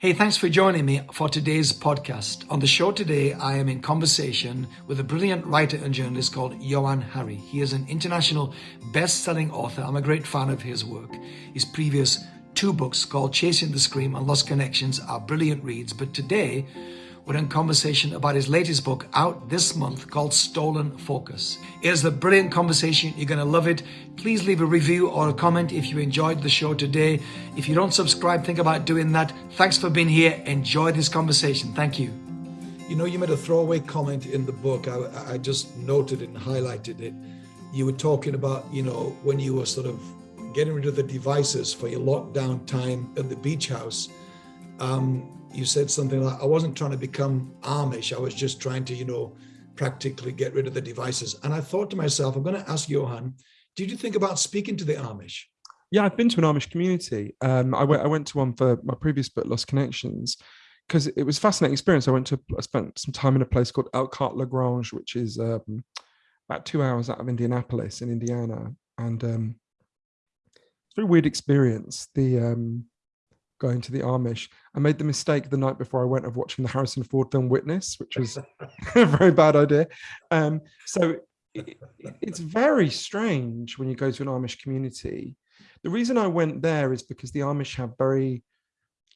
Hey, thanks for joining me for today's podcast. On the show today, I am in conversation with a brilliant writer and journalist called Johann Hari. He is an international best-selling author. I'm a great fan of his work. His previous two books called Chasing the Scream and Lost Connections are brilliant reads, but today we're in conversation about his latest book out this month called Stolen Focus. It is a brilliant conversation. You're going to love it. Please leave a review or a comment if you enjoyed the show today. If you don't subscribe, think about doing that. Thanks for being here. Enjoy this conversation. Thank you. You know, you made a throwaway comment in the book. I, I just noted it and highlighted it. You were talking about, you know, when you were sort of getting rid of the devices for your lockdown time at the beach house. Um, you said something like, I wasn't trying to become Amish. I was just trying to, you know, practically get rid of the devices. And I thought to myself, I'm going to ask Johann, did you think about speaking to the Amish? Yeah, I've been to an Amish community. Um, I went, I went to one for my previous book, Lost Connections, because it was a fascinating experience. I went to, I spent some time in a place called Elkhart Lagrange, which is um, about two hours out of Indianapolis in Indiana. And um, it's a very weird experience. The um, going to the Amish. I made the mistake the night before I went of watching the Harrison Ford film Witness, which was a very bad idea. Um, so it, it's very strange when you go to an Amish community. The reason I went there is because the Amish have very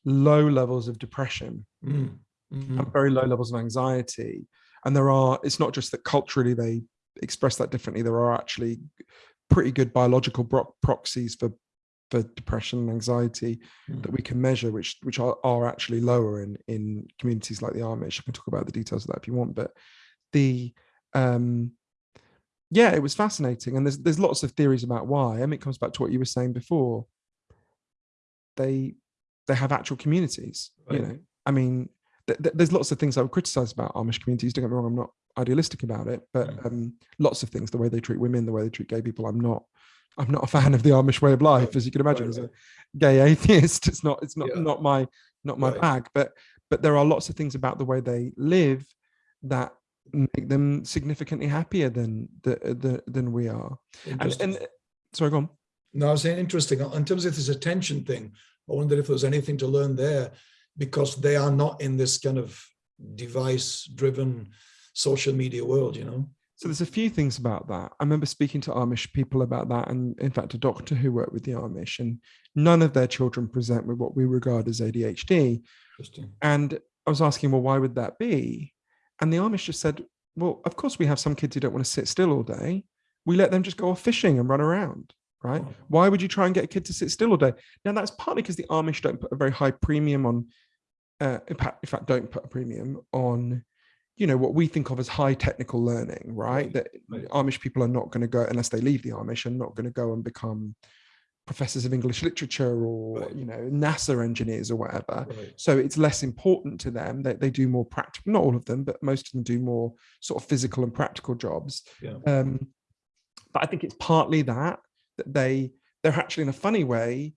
low levels of depression mm. mm-hmm. and very low levels of anxiety. And there are, it's not just that culturally they express that differently, there are actually pretty good biological proxies for for depression and anxiety mm. that we can measure, which which are, are actually lower in in communities like the Amish. I can talk about the details of that if you want, but the um yeah, it was fascinating, and there's there's lots of theories about why. I mean, it comes back to what you were saying before. They they have actual communities, right. you know. I mean, th th there's lots of things I would criticize about Amish communities. Don't get me wrong, I'm not idealistic about it, but mm. um, lots of things, the way they treat women, the way they treat gay people, I'm not I'm not a fan of the Amish way of life, as you can imagine. Right. As a gay atheist, it's not it's not yeah. not my not my right. bag. But but there are lots of things about the way they live that make them significantly happier than the, the than we are. And, and sorry, go on. No, I was saying interesting. In terms of this attention thing, I wondered if there was anything to learn there, because they are not in this kind of device-driven social media world, you know. So there's a few things about that. I remember speaking to Amish people about that, and in fact, a doctor who worked with the Amish, and none of their children present with what we regard as ADHD. And I was asking, well, why would that be? And the Amish just said, well, of course, we have some kids who don't want to sit still all day. We let them just go off fishing and run around, right? Oh. Why would you try and get a kid to sit still all day? Now, that's partly because the Amish don't put a very high premium on, uh, in fact, don't put a premium on you know what we think of as high technical learning right, that amish people are not going to go unless they leave the amish and not going to go and become professors of english literature or right. you know nasa engineers or whatever right. so it's less important to them that they, they do more practical not all of them but most of them do more sort of physical and practical jobs yeah. um, but i think it's partly that that they they're actually in a funny way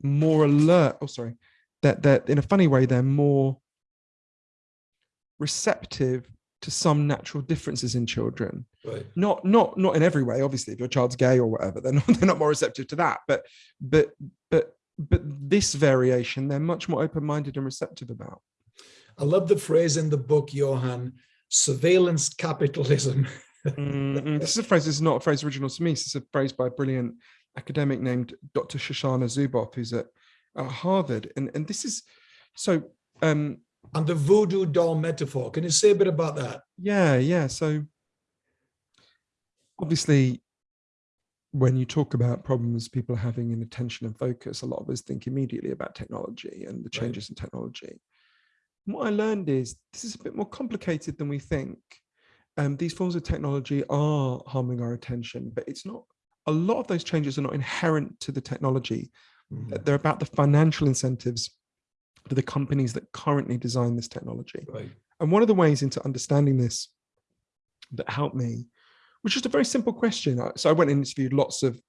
more alert oh sorry that that in a funny way they're more receptive to some natural differences in children. Right. not not not in every way obviously if your child's gay or whatever they're not they're not more receptive to that but but but but this variation they're much more open-minded and receptive about. I love the phrase in the book johann surveillance capitalism. Mm, this is a phrase this is not a phrase original to me. This is a phrase by a brilliant academic named dr shoshana zuboff who's at, at harvard. And and this is so um and the voodoo doll metaphor. Can you say a bit about that? Yeah, yeah. So obviously, when you talk about problems people are having in attention and focus, a lot of us think immediately about technology and the changes right. in technology. And what I learned is this is a bit more complicated than we think. Um, these forms of technology are harming our attention, but it's not, a lot of those changes are not inherent to the technology. Mm. They're about the financial incentives for the companies that currently design this technology. Right. And one of the ways into understanding this that helped me was just a very simple question. So I went and interviewed lots of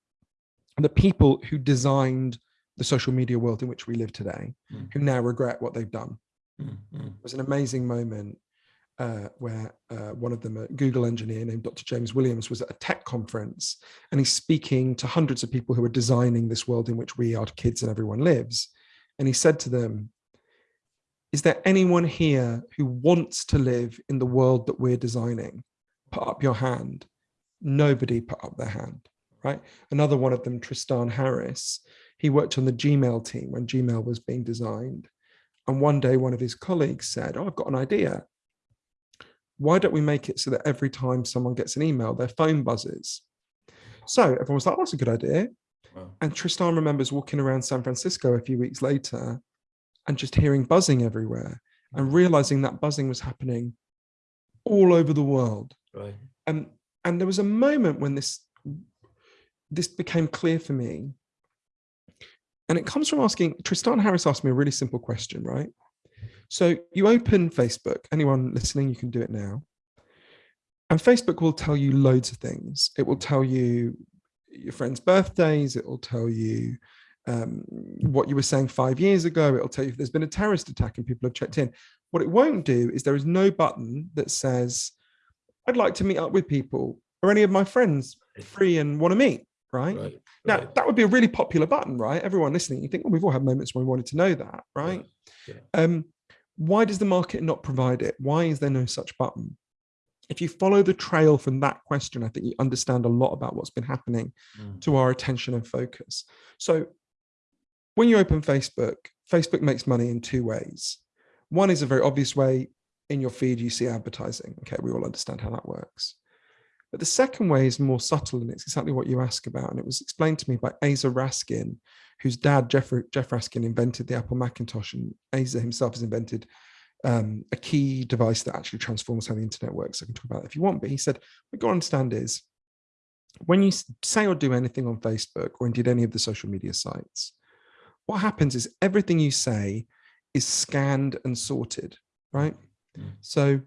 the people who designed the social media world in which we live today, mm. who now regret what they've done. Mm. Mm. It was an amazing moment uh, where uh, one of them, a Google engineer named Dr. James Williams, was at a tech conference and he's speaking to hundreds of people who are designing this world in which we, our kids and everyone lives. And he said to them, is there anyone here who wants to live in the world that we're designing? Put up your hand. Nobody put up their hand, right? Another one of them, Tristan Harris, he worked on the Gmail team when Gmail was being designed. And one day, one of his colleagues said, oh, I've got an idea. Why don't we make it so that every time someone gets an email, their phone buzzes? So everyone was like, oh, that's a good idea. Wow. And Tristan remembers walking around San Francisco a few weeks later and just hearing buzzing everywhere and mm. realizing that buzzing was happening all over the world. Right. And and there was a moment when this this became clear for me. And it comes from asking Tristan Harris asked me a really simple question, right? So you open Facebook, anyone listening, you can do it now. And Facebook will tell you loads of things. It will tell you your friends' birthdays, it will tell you um, what you were saying five years ago. It'll tell you if there's been a terrorist attack and people have checked in. What it won't do is there is no button that says, I'd like to meet up with people or any of my friends free and want to meet. Right? right now, right. that would be a really popular button, right? Everyone listening, you think, well, we've all had moments when we wanted to know that, right? Yeah. Um, why does the market not provide it? Why is there no such button? If you follow the trail from that question, I think you understand a lot about what's been happening mm. to our attention and focus. So when you open Facebook, Facebook makes money in two ways. One is a very obvious way in your feed, you see advertising. Okay, we all understand how that works. But the second way is more subtle, and it's exactly what you ask about. And it was explained to me by Aza Raskin, whose dad, Jeff, Jeff Raskin, invented the Apple Macintosh. And Asa himself has invented um, a key device that actually transforms how the internet works. I can talk about it if you want. But he said, what you understand is when you say or do anything on Facebook or indeed any of the social media sites, what happens is everything you say is scanned and sorted, right? Mm. So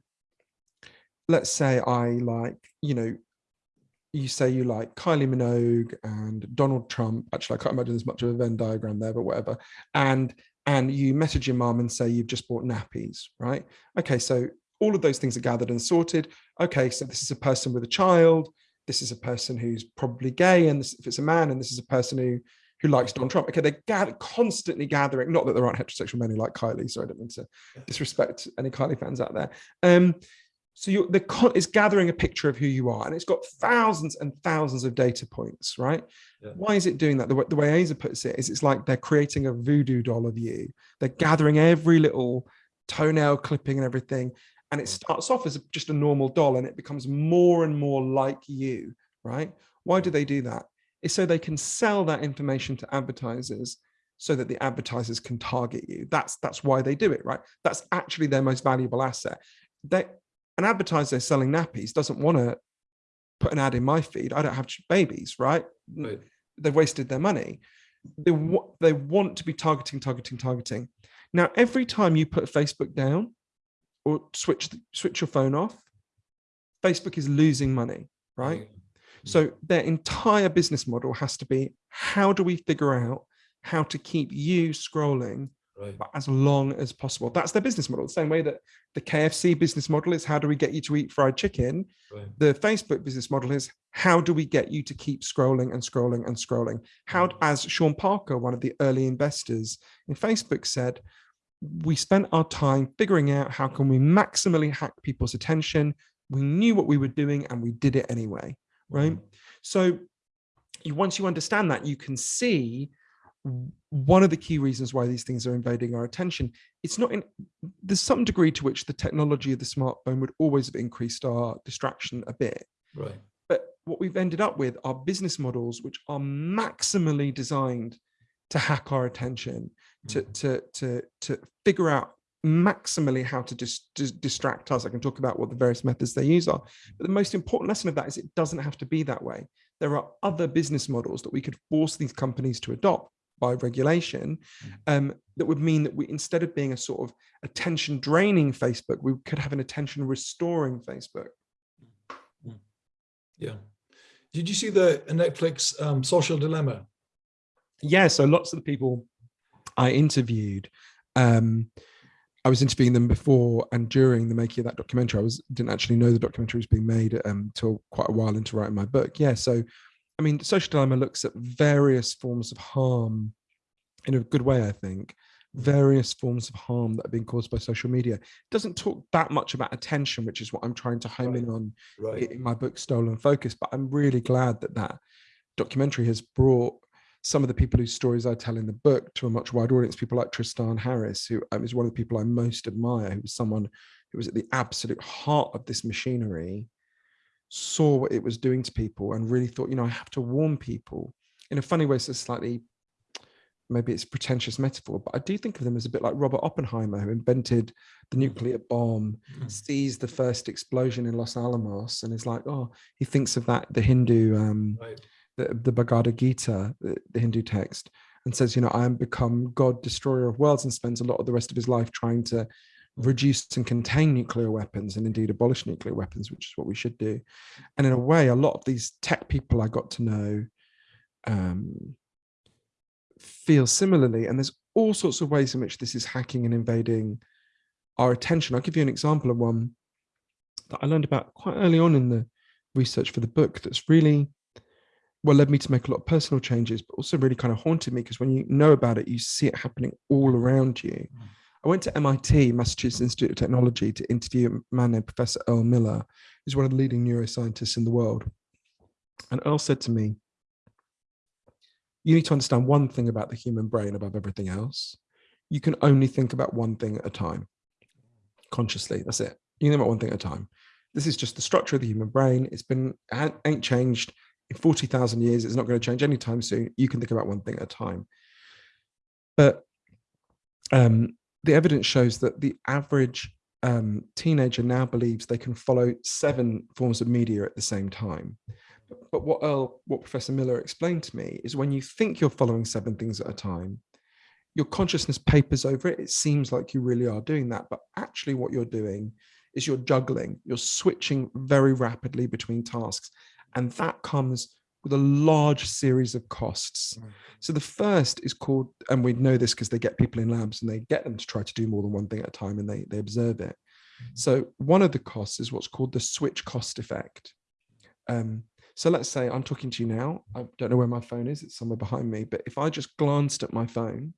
let's say I like, you know, you say you like Kylie Minogue and Donald Trump. Actually, I can't imagine there's much of a Venn diagram there, but whatever. And and you message your mom and say you've just bought nappies, right? Okay, so all of those things are gathered and sorted. Okay, so this is a person with a child. This is a person who's probably gay, and this, if it's a man, and this is a person who who likes Donald Trump. Okay, they're gather, constantly gathering, not that there aren't heterosexual men who like Kylie, so I don't mean to disrespect any Kylie fans out there. Um, so you're, the it's gathering a picture of who you are, and it's got thousands and thousands of data points, right? Yeah. Why is it doing that? The way, the way Aza puts it is it's like they're creating a voodoo doll of you. They're gathering every little toenail clipping and everything, and it starts off as just a normal doll, and it becomes more and more like you, right? Why do they do that? Is so they can sell that information to advertisers so that the advertisers can target you. That's that's why they do it, right? That's actually their most valuable asset. They, an advertiser selling nappies doesn't want to put an ad in my feed. I don't have babies, right? right. They've wasted their money. They, they want to be targeting, targeting, targeting. Now, every time you put Facebook down or switch switch your phone off, Facebook is losing money, right? So their entire business model has to be, how do we figure out how to keep you scrolling right. as long as possible? That's their business model. The same way that the KFC business model is, how do we get you to eat fried chicken? Right. The Facebook business model is, how do we get you to keep scrolling and scrolling and scrolling? How, mm. as Sean Parker, one of the early investors in Facebook said, we spent our time figuring out how can we maximally hack people's attention. We knew what we were doing and we did it anyway right? Mm. So you, once you understand that, you can see one of the key reasons why these things are invading our attention. It's not in, there's some degree to which the technology of the smartphone would always have increased our distraction a bit. Right. But what we've ended up with are business models which are maximally designed to hack our attention, to, mm. to, to, to figure out maximally how to dis dis distract us. I can talk about what the various methods they use are. But the most important lesson of that is it doesn't have to be that way. There are other business models that we could force these companies to adopt by regulation mm. um, that would mean that we, instead of being a sort of attention draining Facebook, we could have an attention restoring Facebook. Mm. Yeah. Did you see the Netflix um, social dilemma? Yeah. So lots of the people I interviewed, um, I was interviewing them before and during the making of that documentary. I was didn't actually know the documentary was being made until um, quite a while into writing my book. Yeah, so I mean, Social Dilemma looks at various forms of harm in a good way, I think, various forms of harm that are being caused by social media. It doesn't talk that much about attention, which is what I'm trying to home right. in on right. in my book Stolen Focus. But I'm really glad that that documentary has brought some of the people whose stories I tell in the book to a much wider audience. People like Tristan Harris, who um, is one of the people I most admire, who was someone who was at the absolute heart of this machinery, saw what it was doing to people, and really thought, you know, I have to warn people. In a funny way, it's a slightly maybe it's a pretentious metaphor, but I do think of them as a bit like Robert Oppenheimer, who invented the nuclear bomb, mm. sees the first explosion in Los Alamos, and is like, oh, he thinks of that the Hindu, um, right. The, the Bhagavad Gita, the, the Hindu text, and says, you know, I am become God, destroyer of worlds, and spends a lot of the rest of his life trying to reduce and contain nuclear weapons and indeed abolish nuclear weapons, which is what we should do. And in a way, a lot of these tech people I got to know. Um, feel similarly. And there's all sorts of ways in which this is hacking and invading our attention. I'll give you an example of one that I learned about quite early on in the research for the book that's really well led me to make a lot of personal changes, but also really kind of haunted me because when you know about it, you see it happening all around you. Mm. I went to MIT, Massachusetts Institute of Technology, to interview a man named Professor Earl Miller, who's one of the leading neuroscientists in the world. And Earl said to me, you need to understand one thing about the human brain above everything else. You can only think about one thing at a time, consciously. That's it. You think about one thing at a time. This is just the structure of the human brain. It's been ain't changed in 40,000 years. It's not going to change anytime soon. You can think about one thing at a time. But um, the evidence shows that the average um, teenager now believes they can follow seven forms of media at the same time. But what Earl, what Professor Miller explained to me is when you think you're following seven things at a time, your consciousness papers over it. It seems like you really are doing that, but actually, what you're doing is you're juggling. You're switching very rapidly between tasks, and that comes with a large series of costs. Mm. So the first is called, and we know this because they get people in labs and they get them to try to do more than one thing at a time, and they they observe it. Mm. So one of the costs is what's called the switch cost effect. Um, so let's say I'm talking to you now. I don't know where my phone is. It's somewhere behind me. But if I just glanced at my phone,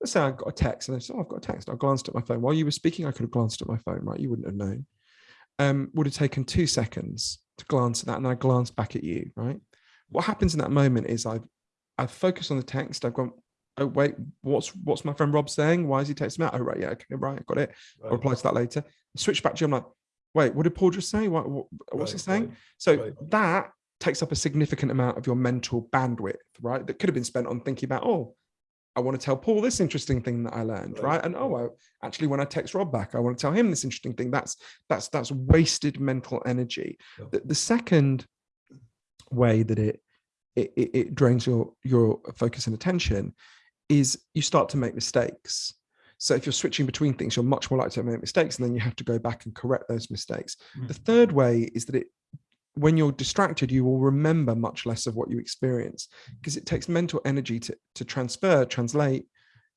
let's say I got a text and I said, oh, I've got a text. I glanced at my phone. While you were speaking, I could have glanced at my phone, right? You wouldn't have known. Um, would have taken two seconds to glance at that. And I glance back at you, right? What happens in that moment is I've, I've focused on the text. I've gone, oh, wait, what's what's my friend Rob saying? Why is he texting me? Oh, right. Yeah. Okay. Right. I got it. Right. I'll reply to that later. Switch back to you. I'm like, wait, what did Paul just say? What, what what's right, he saying? Right, so that takes up a significant amount of your mental bandwidth, right? That could have been spent on thinking about, oh, I want to tell Paul this interesting thing that I learned, right? And oh, I, actually, when I text Rob back, I want to tell him this interesting thing. That's that's that's wasted mental energy. Yeah. The, the, second way that it, it it drains your your focus and attention is you start to make mistakes. So if you're switching between things, you're much more likely to make mistakes, and then you have to go back and correct those mistakes. Mm. The third way is that it when you're distracted, you will remember much less of what you experience because it takes mental energy to, to transfer, translate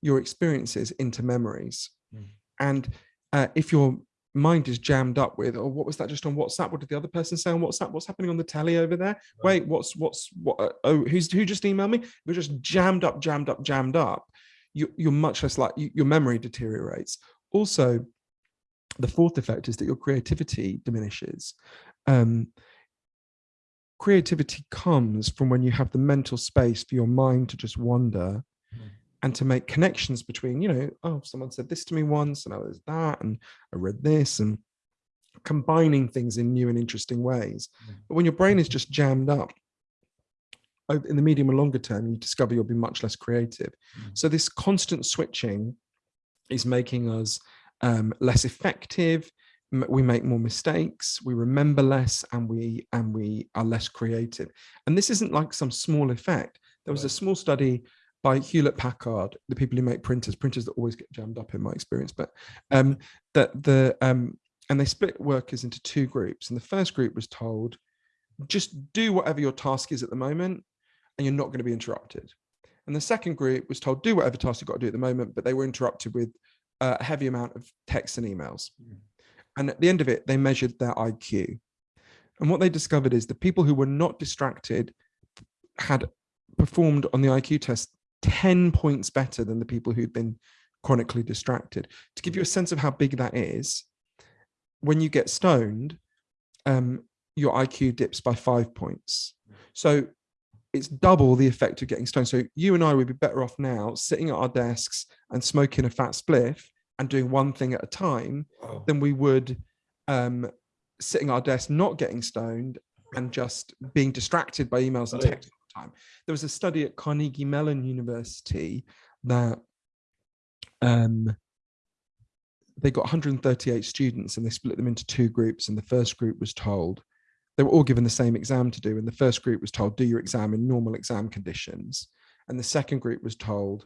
your experiences into memories. Mm. And uh, if your mind is jammed up with, oh, what was that just on WhatsApp? What did the other person say on WhatsApp? What's happening on the telly over there? Right. Wait, what's what's what? Uh, oh, who's who just emailed me? We're just jammed up, jammed up, jammed up you, you're much less like you, your memory deteriorates. Also, the fourth effect is that your creativity diminishes. Um, creativity comes from when you have the mental space for your mind to just wander mm. and to make connections between, you know, oh, someone said this to me once and I was that, and I read this, and combining things in new and interesting ways. Mm. But when your brain is just jammed up, in the medium and longer term, you discover you'll be much less creative. Mm. So this constant switching is making us um, less effective. We make more mistakes, we remember less, and we and we are less creative. And this isn't like some small effect. There was a small study by Hewlett Packard, the people who make printers, printers that always get jammed up in my experience, but um, that the um, and they split workers into two groups. And the first group was told, just do whatever your task is at the moment and you're not going to be interrupted. And the second group was told, do whatever task you've got to do at the moment, but they were interrupted with a heavy amount of texts and emails. Mm. And at the end of it, they measured their IQ. And what they discovered is the people who were not distracted had performed on the IQ test 10 points better than the people who'd been chronically distracted. To give you a sense of how big that is, when you get stoned, um, your IQ dips by five points. So it's double the effect of getting stoned. So you and I would be better off now sitting at our desks and smoking a fat spliff and doing one thing at a time wow. than we would um, sitting at our desk, not getting stoned and just being distracted by emails and text all the time. There was a study at Carnegie Mellon University that um, they got 138 students and they split them into two groups. And the first group was told, they were all given the same exam to do. And the first group was told, do your exam in normal exam conditions. And the second group was told,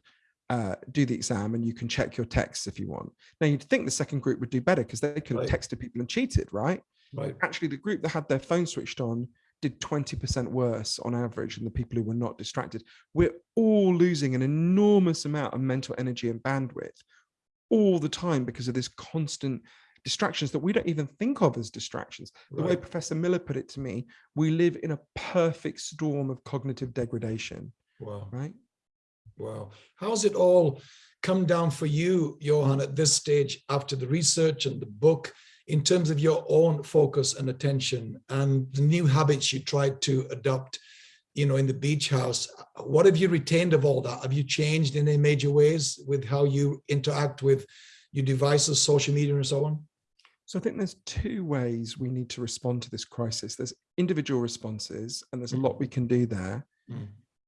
uh, do the exam and you can check your texts if you want. Now you'd think the second group would do better because they could have right. texted people and cheated, right? Right. Actually, the group that had their phone switched on did 20% worse on average than the people who were not distracted. We're all losing an enormous amount of mental energy and bandwidth all the time because of this constant distractions that we don't even think of as distractions. The way Professor Miller put it to me, we live in a perfect storm of cognitive degradation. Wow. Right? Wow. How's it all come down for you, Johann, at this stage after the research and the book in terms of your own focus and attention and the new habits you tried to adopt, you know, in the beach house? What have you retained of all that? Have you changed in any major ways with how you interact with your devices, social media and so on? So I think there's two ways we need to respond to this crisis. There's individual responses, and there's a lot mm. we can do there. Mm.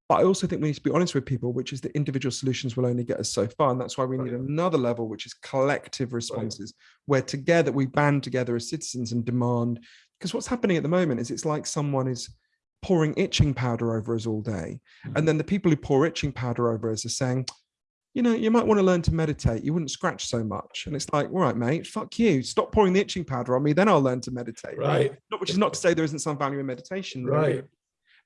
But I also think we need to be honest with people, which is that individual solutions will only get us so far. And that's why we need another level, which is collective responses, where together we band together as citizens and demand. Because what's happening at the moment is it's like someone is pouring itching powder over us all day. Mm. And then the people who pour itching powder over us are saying, you know, you might want to learn to meditate. You wouldn't scratch so much. And it's like, all right, mate, fuck you. Stop pouring the itching powder on me. Then I'll learn to meditate. Right. Not, which is not to say there isn't some value in meditation. Right.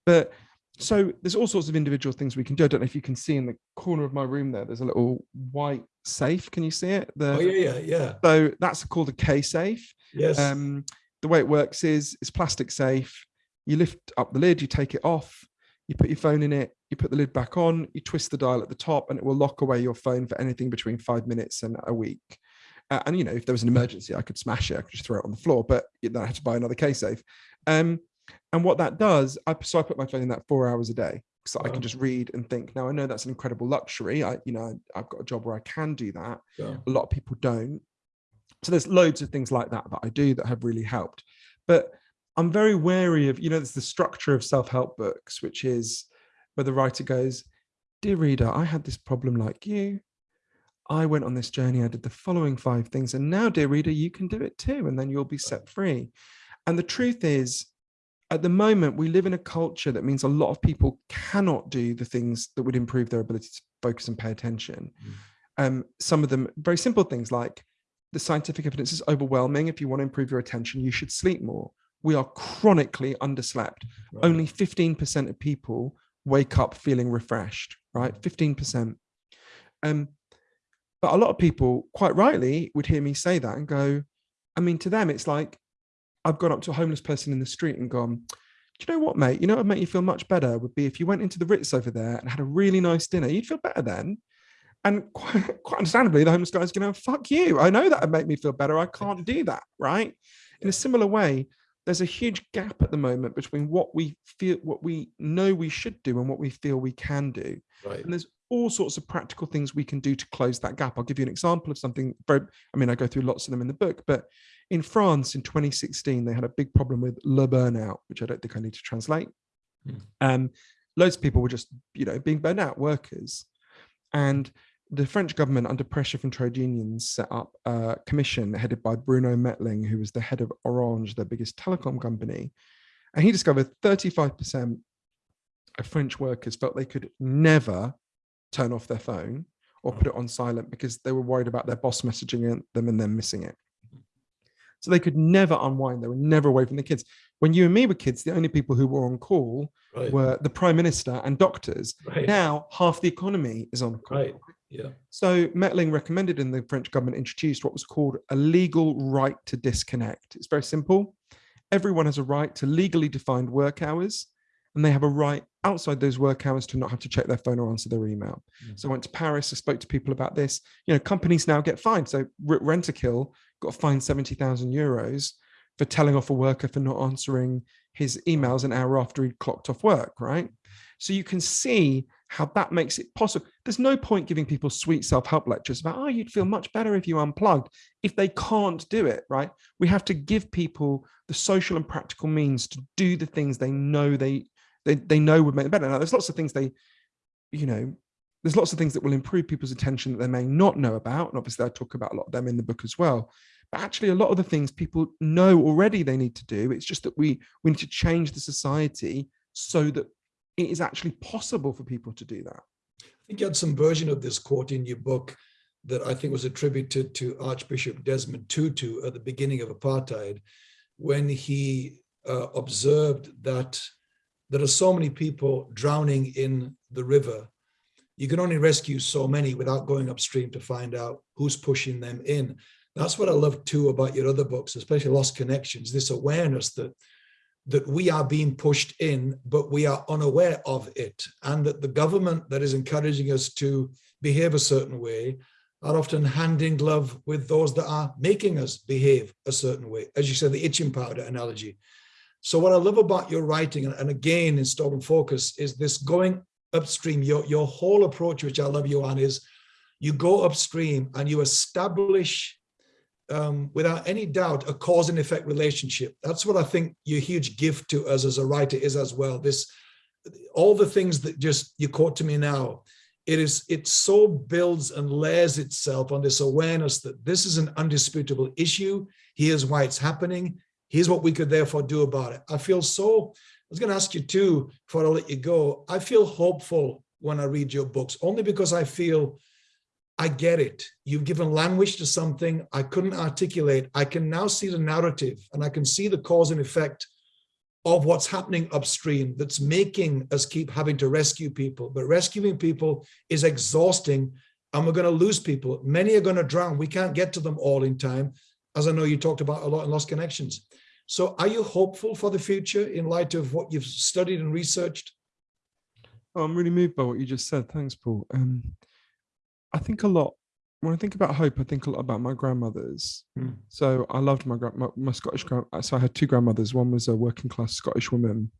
But so there's all sorts of individual things we can do. I don't know if you can see in the corner of my room there, there's a little white safe. Can you see it? The, oh, yeah, yeah, yeah. So that's called a K-safe. Yes. Um, the way it works is it's plastic safe. You lift up the lid, you take it off, you put your phone in it, you put the lid back on, you twist the dial at the top, and it will lock away your phone for anything between five minutes and a week. Uh, and you know, if there was an emergency, I could smash it, I could just throw it on the floor, but then I had to buy another K-safe. Um, and what that does, I, so I put my phone in that four hours a day so I can just read and think. Now I know that's an incredible luxury. I, you know, I've got a job where I can do that. Yeah. A lot of people don't. So there's loads of things like that that I do that have really helped. But I'm very wary of, you know, there's the structure of self-help books, which is where the writer goes, dear reader, I had this problem like you. I went on this journey. I did the following five things. And now, dear reader, you can do it too. And then you'll be set free. And the truth is, at the moment, we live in a culture that means a lot of people cannot do the things that would improve their ability to focus and pay attention. Mm. Um, some of them, very simple things like the scientific evidence is overwhelming. If you want to improve your attention, you should sleep more. We are chronically underslept. Right. Only 15% of people wake up feeling refreshed, right? 15%. Um, but a lot of people, quite rightly, would hear me say that and go, I mean, to them, it's like, I've gone up to a homeless person in the street and gone, do you know what, mate? You know what would make you feel much better would be if you went into the Ritz over there and had a really nice dinner. You'd feel better then. And quite, quite understandably, the homeless guy's going, to fuck you. I know that would make me feel better. I can't do that, right? In a similar way, there's a huge gap at the moment between what we feel, what we know we should do and what we feel we can do. Right. And there's all sorts of practical things we can do to close that gap. I'll give you an example of something very, I mean, I go through lots of them in the book, but in France in 2016, they had a big problem with le burnout, which I don't think I need to translate. Mm. Um, loads of people were just, you know, being burned out, workers. And the French government, under pressure from trade unions, set up a commission headed by Bruno Mettling, who was the head of Orange, their biggest telecom company. And he discovered 35% of French workers felt they could never turn off their phone or put it on silent because they were worried about their boss messaging them and then missing it. So they could never unwind. They were never away from the kids. When you and me were kids, the only people who were on call right. were the prime minister and doctors. Right. Now half the economy is on call. Right. Yeah. So Mettling recommended and the French government introduced what was called a legal right to disconnect. It's very simple. Everyone has a right to legally defined work hours and they have a right outside those work hours to not have to check their phone or answer their email. Mm. So I went to Paris, I spoke to people about this. You know, companies now get fined. So Rentokil got fined 70,000 euros for telling off a worker for not answering his emails an hour after he'd clocked off work, right? So you can see how that makes it possible. There's no point giving people sweet self-help lectures about, oh, you'd feel much better if you unplugged, if they can't do it, right? We have to give people the social and practical means to do the things they know they they, they know would make them better. Now, there's lots of things they, you know, there's lots of things that will improve people's attention that they may not know about. And obviously I talk about a lot of them in the book as well. But actually a lot of the things people know already they need to do. It's just that we, we need to change the society so that it is actually possible for people to do that. I think you had some version of this quote in your book that I think was attributed to Archbishop Desmond Tutu at the beginning of apartheid, when he uh, observed that there are so many people drowning in the river. You can only rescue so many without going upstream to find out who's pushing them in. That's what I love too about your other books, especially Lost Connections, this awareness that that we are being pushed in, but we are unaware of it. And that the government that is encouraging us to behave a certain way are often hand in glove with those that are making us behave a certain way. As you said, the itching powder analogy. So what I love about your writing, and again in Stolen Focus, is this going upstream. Your, your whole approach, which I love you on, is you go upstream and you establish um, without any doubt, a cause and effect relationship. That's what I think your huge gift to us as a writer is as well. This, all the things that just you quote to me now, it is, it so builds and layers itself on this awareness that this is an undisputable issue. Here's why it's happening. Here's what we could therefore do about it. I feel so, was going to ask you too, before I let you go, I feel hopeful when I read your books, only because I feel I get it. You've given language to something I couldn't articulate. I can now see the narrative and I can see the cause and effect of what's happening upstream that's making us keep having to rescue people. But rescuing people is exhausting and we're going to lose people. Many are going to drown. We can't get to them all in time, as I know you talked about a lot in Lost Connections. So are you hopeful for the future in light of what you've studied and researched? Oh, I'm really moved by what you just said. Thanks, Paul. Um, I think a lot when I think about hope, I think a lot about my grandmothers. Mm. So I loved my, my, my Scottish grand. So I had two grandmothers. One was a working class Scottish woman,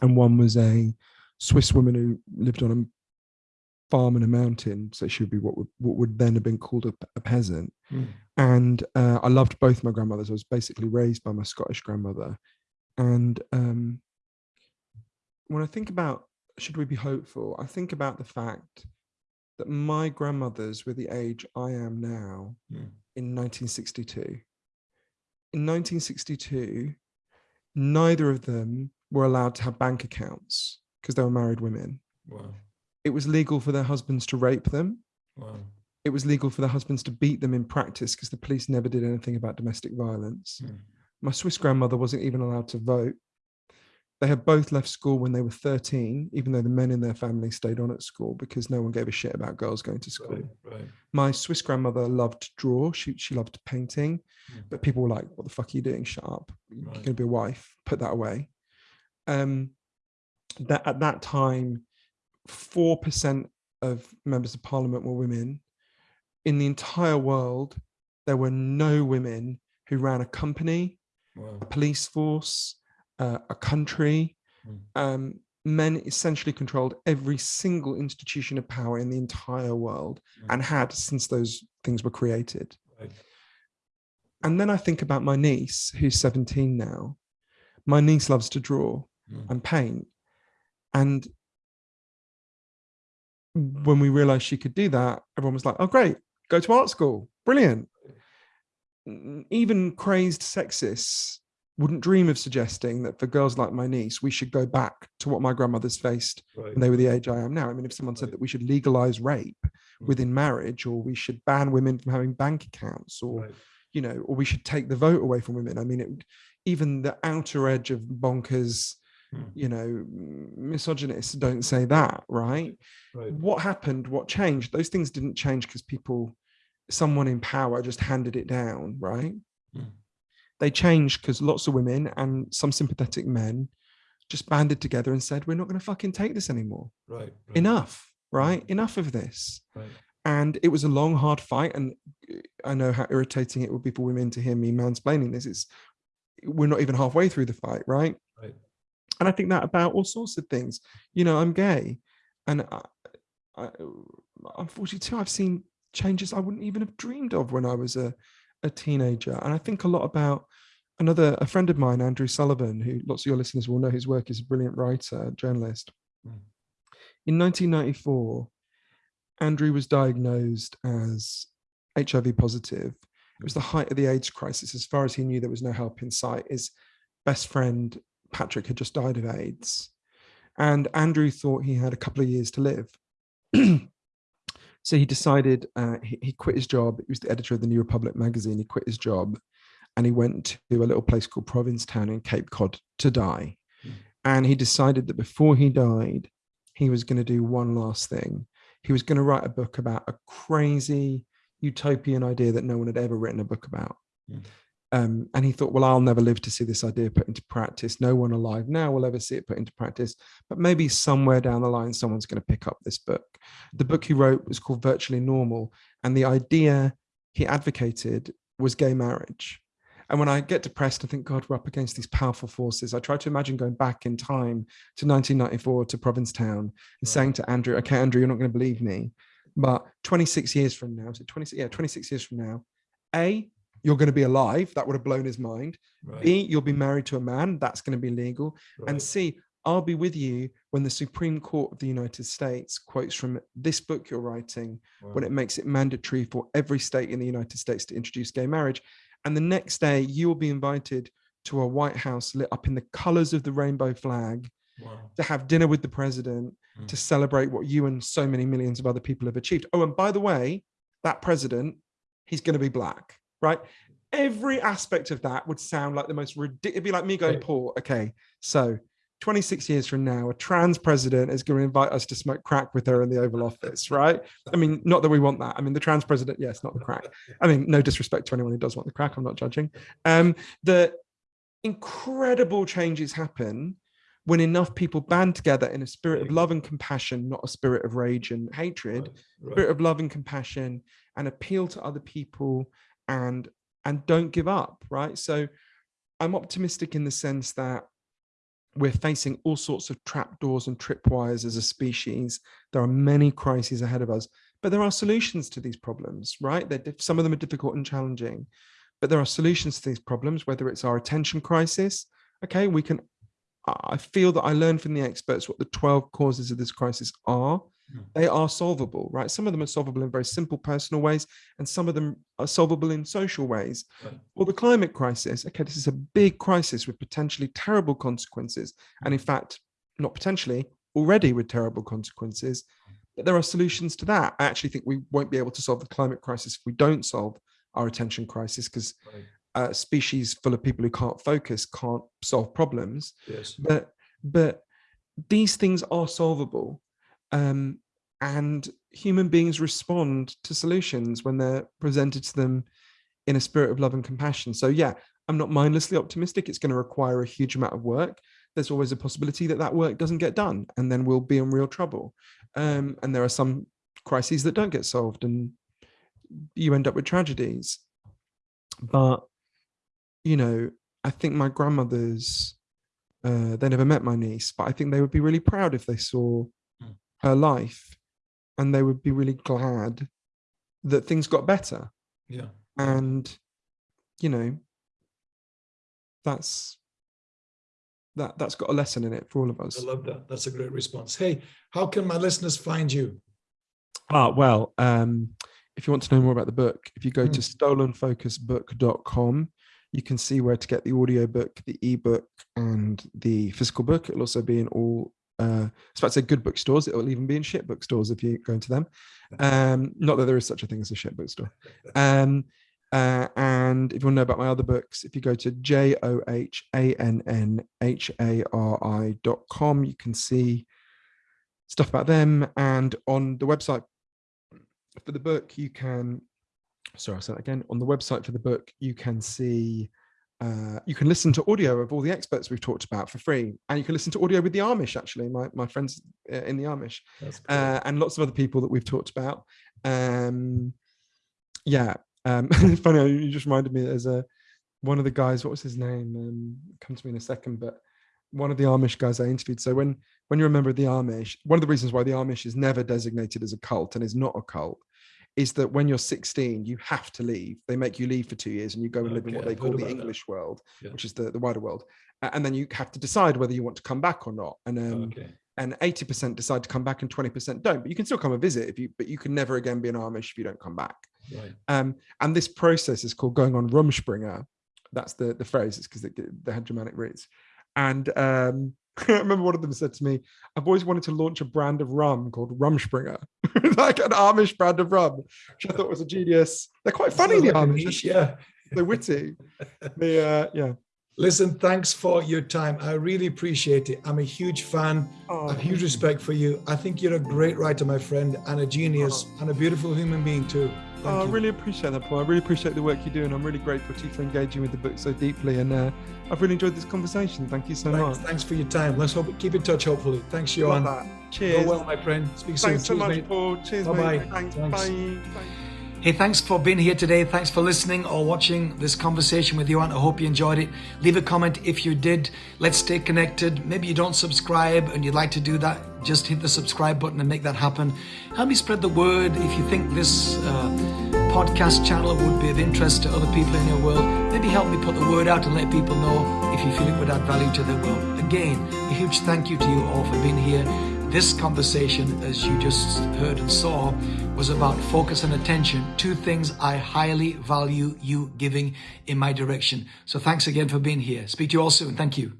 and one was a Swiss woman who lived on a farm in a mountain. So she would be what would, what would then have been called a, a peasant. Mm. And uh, I loved both my grandmothers. I was basically raised by my Scottish grandmother. And um, when I think about should we be hopeful, I think about the fact that my grandmothers were the age I am now mm. in 1962. In 1962, neither of them were allowed to have bank accounts because they were married women. Wow. It was legal for their husbands to rape them. Wow. It was legal for their husbands to beat them in practice because the police never did anything about domestic violence. Mm. My Swiss grandmother wasn't even allowed to vote they had both left school when they were 13, even though the men in their family stayed on at school because no one gave a shit about girls going to school. Right, right. My Swiss grandmother loved to draw. She, she loved painting, mm. but people were like, what the fuck are you doing? Shut up. You're right. going to be a wife. Put that away. Um, that At that time, 4% of members of parliament were women. In the entire world, there were no women who ran a company, wow. a police force, uh, a country. Mm. Um, men essentially controlled every single institution of power in the entire world mm. and had since those things were created. Right. And then I think about my niece, who's 17 now. My niece loves to draw mm. and paint. And when we realized she could do that, everyone was like, oh, great, go to art school. Brilliant. Even crazed sexists wouldn't dream of suggesting that for girls like my niece, we should go back to what my grandmothers faced right. when they were the age I am now. I mean, if someone said that we should legalize rape within mm-hmm. marriage, or we should ban women from having bank accounts, or you know, or we should take the vote away from women. I mean, it, even the outer edge of bonkers, mm. you know, misogynists don't say that, right? right? What happened? What changed? Those things didn't change because people, someone in power just handed it down, right? Mm they changed because lots of women and some sympathetic men just banded together and said, we're not going to fucking take this anymore. Right. right. Enough, right? Enough of this. Right. And it was a long, hard fight. And I know how irritating it would be for women to hear me mansplaining this. It's we're not even halfway through the fight, right? And I think that about all sorts of things. You know, I'm gay, and I, I, I'm 42. I've seen changes I wouldn't even have dreamed of when I was a, a teenager. And I think a lot about another a friend of mine, Andrew Sullivan, who lots of your listeners will know his work is a brilliant writer, journalist. Mm. In 1994, Andrew was diagnosed as HIV positive. It was the height of the AIDS crisis. As far as he knew, there was no help in sight. His best friend, Patrick, had just died of AIDS. And Andrew thought he had a couple of years to live. so he decided uh, he, he, quit his job. He was the editor of the New Republic magazine. He quit his job and he went to a little place called Provincetown in Cape Cod to die. Mm. And he decided that before he died, he was going to do one last thing. He was going to write a book about a crazy utopian idea that no one had ever written a book about. Mm. Um, and he thought, well, I'll never live to see this idea put into practice. No one alive now will ever see it put into practice. But maybe somewhere down the line, someone's going to pick up this book. The book he wrote was called Virtually Normal. And the idea he advocated was gay marriage. And when I get depressed and think, God, we're up against these powerful forces, I try to imagine going back in time to 1994 to Provincetown and right. saying to Andrew, okay, Andrew, you're not going to believe me. But 26 years from now, so 26, yeah, 26 years from now, A, you're going to be alive. That would have blown his mind. Right. B, you'll be married to a man. That's going to be legal. Right. And C, I'll be with you when the Supreme Court of the United States quotes from this book you're writing, wow. when it makes it mandatory for every state in the United States to introduce gay marriage. And the next day, you will be invited to a White House lit up in the colors of the rainbow flag wow. to have dinner with the president mm. to celebrate what you and so many millions of other people have achieved. Oh, and by the way, that president, he's going to be black, right? Every aspect of that would sound like the most ridiculous. It'd be like me going. Paul, okay, so 26 years from now, a trans president is going to invite us to smoke crack with her in the Oval Office, right? I mean, not that we want that. I mean, the trans president, yes, not the crack. I mean, no disrespect to anyone who does want the crack. I'm not judging. Um, the incredible changes happen when enough people band together in a spirit of love and compassion, not a spirit of rage and hatred, right, right. spirit of love and compassion, and appeal to other people and and don't give up, right? So I'm optimistic in the sense that we're facing all sorts of trapdoors and tripwires as a species. There are many crises ahead of us, but there are solutions to these problems, right? They're, some of them are difficult and challenging, but there are solutions to these problems, whether it's our attention crisis. Okay, we can, I feel that I learned from the experts what the 12 causes of this crisis are. Hmm. They are solvable, right? Some of them are solvable in very simple personal ways, and some of them are solvable in social ways. Right. Well, the climate crisis, okay, this is a big crisis with potentially terrible consequences. And in hmm. fact, not potentially, already with terrible consequences. Hmm. But there are solutions to that. I actually think we won't be able to solve the climate crisis if we don't solve our attention crisis because right. a species full of people who can't focus can't solve problems. Yes. But but these things are solvable um, and human beings respond to solutions when they're presented to them in a spirit of love and compassion. So yeah, I'm not mindlessly optimistic. It's going to require a huge amount of work. There's always a possibility that that work doesn't get done and then we'll be in real trouble. Um, and there are some crises that don't get solved and you end up with tragedies. But, you know, I think my grandmothers, uh, they never met my niece, but I think they would be really proud if they saw her life and they would be really glad that things got better. Yeah. And you know that's that that's got a lesson in it for all of us. I love that. That's a great response. Hey how can my listeners find you? Ah well um if you want to know more about the book if you go mm. to stolenfocusbook.com you can see where to get the audio book the ebook and the physical book. It'll also be in all uh, I about to say good bookstores. It will even be in shit bookstores if you go into them. Um, not that there is such a thing as a shit bookstore. Um, uh, and if you want to know about my other books, if you go to j o h a n n h a r i dot com, you can see stuff about them. And on the website for the book, you can. Sorry, I'll say that again. On the website for the book, you can see uh, you can listen to audio of all the experts we've talked about for free, and you can listen to audio with the Amish. Actually, my my friends uh, in the Amish, uh, and lots of other people that we've talked about. Um, yeah, um, funny. You just reminded me. There's a one of the guys. What was his name? Um, come to me in a second. But one of the Amish guys I interviewed. So when when you're a member of the Amish, one of the reasons why the Amish is never designated as a cult and is not a cult is that when you're 16, you have to leave. They make you leave for two years and you go and live in what they call the English that. world, yeah. which is the, the wider world. And then you have to decide whether you want to come back or not. And um, okay. and 80% decide to come back and 20% don't. But you can still come and visit if you, but you can never again be an Amish if you don't come back. Right. Um, and this process is called going on Rumspringa. That's the, the phrase, it's because they, they had Germanic roots. And um, I remember one of them said to me, I've always wanted to launch a brand of rum called Rumspringa, like an Amish brand of rum, which I thought was a genius. They're quite funny, the Amish. Yeah. They're witty. they, uh, yeah. Listen, thanks for your time. I really appreciate it. I'm a huge fan. Oh, a huge respect for you. I think you're a great writer, my friend, and a genius oh. and a beautiful human being too. Oh, I really appreciate that, Paul. I really appreciate the work you do, and I'm really grateful to you for engaging with the book so deeply. And uh, I've really enjoyed this conversation. Thank you so thanks, much. Thanks for your time. Let's hope keep in touch. Hopefully, thanks, Johann. Cheers. Go well, my friend. Speak soon. Thanks so much, mate. Paul. Cheers, Bye-bye. mate. Thanks. thanks. Bye. Bye. Hey, thanks for being here today. Thanks for listening or watching this conversation with Johann. I hope you enjoyed it. Leave a comment if you did. Let's stay connected. Maybe you don't subscribe and you'd like to do that. Just hit the subscribe button and make that happen. Help me spread the word. If you think this uh, podcast channel would be of interest to other people in your world, maybe help me put the word out and let people know if you feel it would add value to their world. Again, a huge thank you to you all for being here. This conversation, as you just heard and saw, was about focus and attention, two things I highly value you giving in my direction. So thanks again for being here. Speak to you all soon. Thank you.